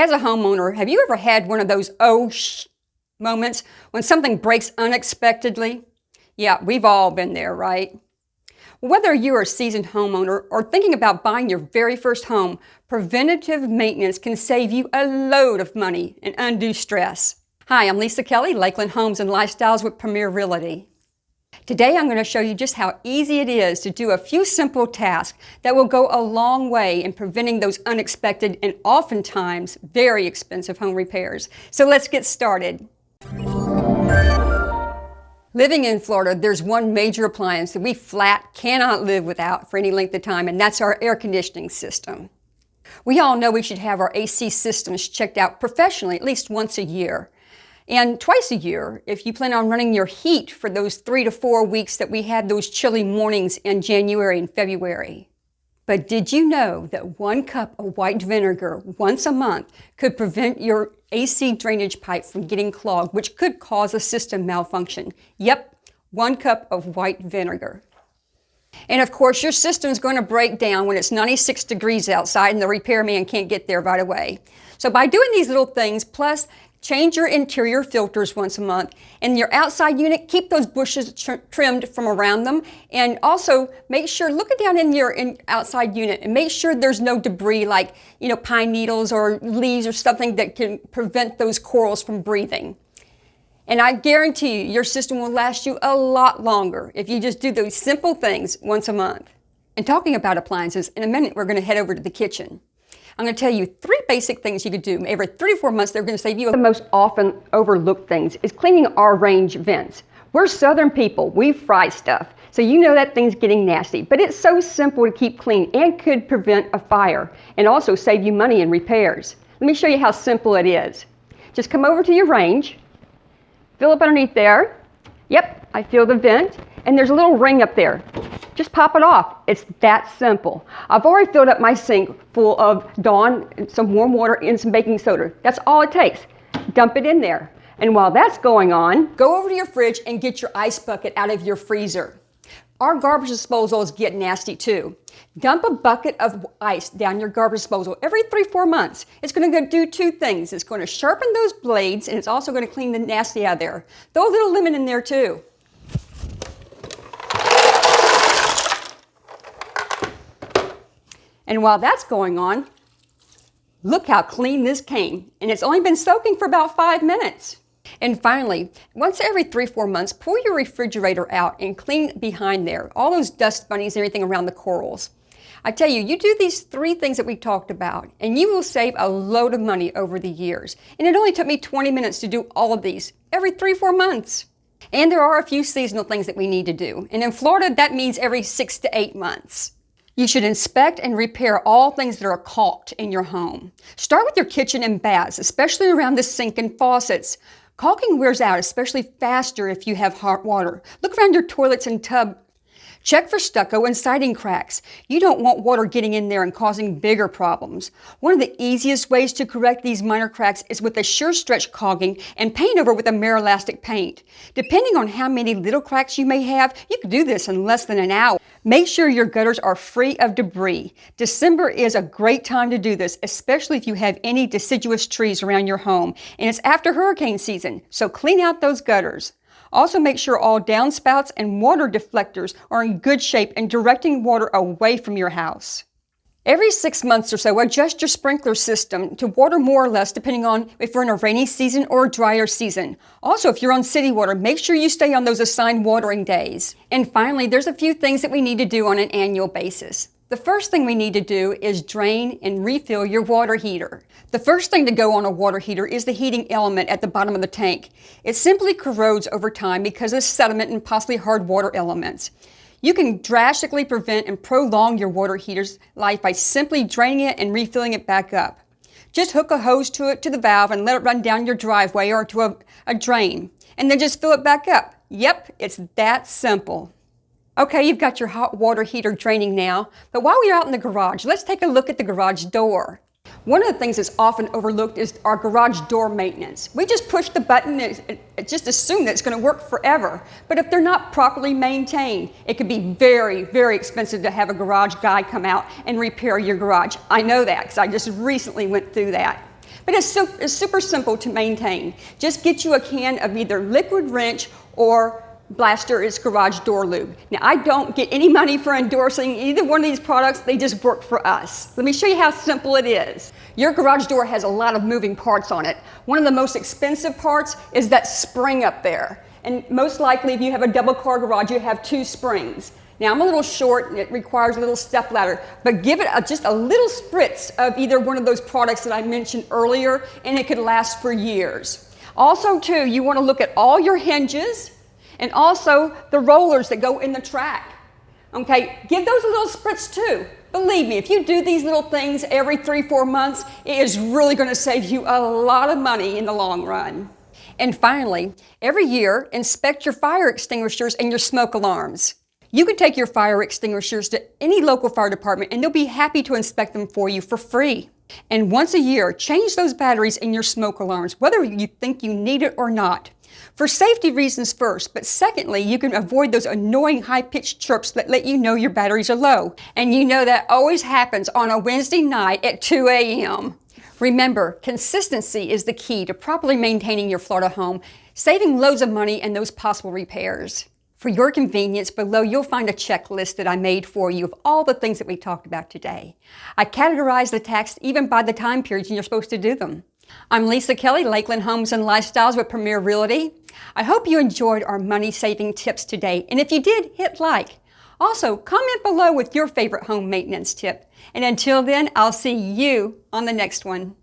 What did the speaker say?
As a homeowner, have you ever had one of those oh shh moments when something breaks unexpectedly? Yeah, we've all been there, right? Whether you're a seasoned homeowner or thinking about buying your very first home, preventative maintenance can save you a load of money and undue stress. Hi, I'm Lisa Kelly, Lakeland Homes and Lifestyles with Premier Realty. Today I'm going to show you just how easy it is to do a few simple tasks that will go a long way in preventing those unexpected and oftentimes very expensive home repairs. So let's get started. Living in Florida, there's one major appliance that we flat cannot live without for any length of time, and that's our air conditioning system. We all know we should have our AC systems checked out professionally at least once a year. And twice a year, if you plan on running your heat for those three to four weeks that we had those chilly mornings in January and February. But did you know that one cup of white vinegar once a month could prevent your AC drainage pipe from getting clogged, which could cause a system malfunction? Yep, one cup of white vinegar. And of course, your system is going to break down when it's 96 degrees outside and the repairman can't get there right away. So by doing these little things, plus Change your interior filters once a month. And your outside unit, keep those bushes tr trimmed from around them. And also make sure, look down in your in outside unit and make sure there's no debris like, you know, pine needles or leaves or something that can prevent those corals from breathing. And I guarantee you, your system will last you a lot longer if you just do those simple things once a month. And talking about appliances, in a minute we're going to head over to the kitchen. I'm going to tell you three basic things you could do. Every three to four months, they're going to save you. The most often overlooked things is cleaning our range vents. We're Southern people. We fry stuff. So you know that thing's getting nasty. But it's so simple to keep clean and could prevent a fire and also save you money in repairs. Let me show you how simple it is. Just come over to your range, fill up underneath there. Yep, I feel the vent. And there's a little ring up there. Just pop it off. It's that simple. I've already filled up my sink full of Dawn, some warm water, and some baking soda. That's all it takes. Dump it in there. And while that's going on, go over to your fridge and get your ice bucket out of your freezer. Our garbage disposals get nasty too. Dump a bucket of ice down your garbage disposal every three, four months. It's going to do two things. It's going to sharpen those blades and it's also going to clean the nasty out of there. Throw a little lemon in there too. And while that's going on, look how clean this came. And it's only been soaking for about five minutes. And finally, once every three, four months, pull your refrigerator out and clean behind there, all those dust bunnies and everything around the corals. I tell you, you do these three things that we talked about, and you will save a load of money over the years. And it only took me 20 minutes to do all of these every three, four months. And there are a few seasonal things that we need to do. And in Florida, that means every six to eight months. You should inspect and repair all things that are caulked in your home. Start with your kitchen and baths, especially around the sink and faucets. Caulking wears out, especially faster if you have hot water. Look around your toilets and tub Check for stucco and siding cracks. You don't want water getting in there and causing bigger problems. One of the easiest ways to correct these minor cracks is with a sure stretch caulking and paint over with a Merolastic paint. Depending on how many little cracks you may have, you can do this in less than an hour. Make sure your gutters are free of debris. December is a great time to do this, especially if you have any deciduous trees around your home. And it's after hurricane season, so clean out those gutters. Also make sure all downspouts and water deflectors are in good shape and directing water away from your house. Every six months or so, adjust your sprinkler system to water more or less depending on if you're in a rainy season or a drier season. Also, if you're on city water, make sure you stay on those assigned watering days. And finally, there's a few things that we need to do on an annual basis. The first thing we need to do is drain and refill your water heater. The first thing to go on a water heater is the heating element at the bottom of the tank. It simply corrodes over time because of sediment and possibly hard water elements. You can drastically prevent and prolong your water heater's life by simply draining it and refilling it back up. Just hook a hose to it to the valve and let it run down your driveway or to a, a drain, and then just fill it back up. Yep, it's that simple. Okay, you've got your hot water heater draining now, but while we're out in the garage, let's take a look at the garage door. One of the things that's often overlooked is our garage door maintenance. We just push the button and just assume that it's going to work forever. But if they're not properly maintained, it can be very, very expensive to have a garage guy come out and repair your garage. I know that because I just recently went through that. But it's, su it's super simple to maintain. Just get you a can of either liquid wrench or Blaster is garage door lube. Now, I don't get any money for endorsing either one of these products, they just work for us. Let me show you how simple it is. Your garage door has a lot of moving parts on it. One of the most expensive parts is that spring up there. And most likely, if you have a double car garage, you have two springs. Now, I'm a little short and it requires a little step ladder, but give it a, just a little spritz of either one of those products that I mentioned earlier, and it could last for years. Also, too, you want to look at all your hinges and also the rollers that go in the track. Okay, give those a little spritz too. Believe me, if you do these little things every three, four months, it is really going to save you a lot of money in the long run. And finally, every year, inspect your fire extinguishers and your smoke alarms. You can take your fire extinguishers to any local fire department and they'll be happy to inspect them for you for free. And once a year, change those batteries in your smoke alarms, whether you think you need it or not. For safety reasons first, but secondly, you can avoid those annoying high-pitched chirps that let you know your batteries are low. And you know that always happens on a Wednesday night at 2 a.m. Remember, consistency is the key to properly maintaining your Florida home, saving loads of money and those possible repairs. For your convenience, below you'll find a checklist that I made for you of all the things that we talked about today. I categorize the tasks even by the time periods you're supposed to do them. I'm Lisa Kelly, Lakeland Homes and Lifestyles with Premier Realty. I hope you enjoyed our money saving tips today. And if you did, hit like. Also, comment below with your favorite home maintenance tip. And until then, I'll see you on the next one.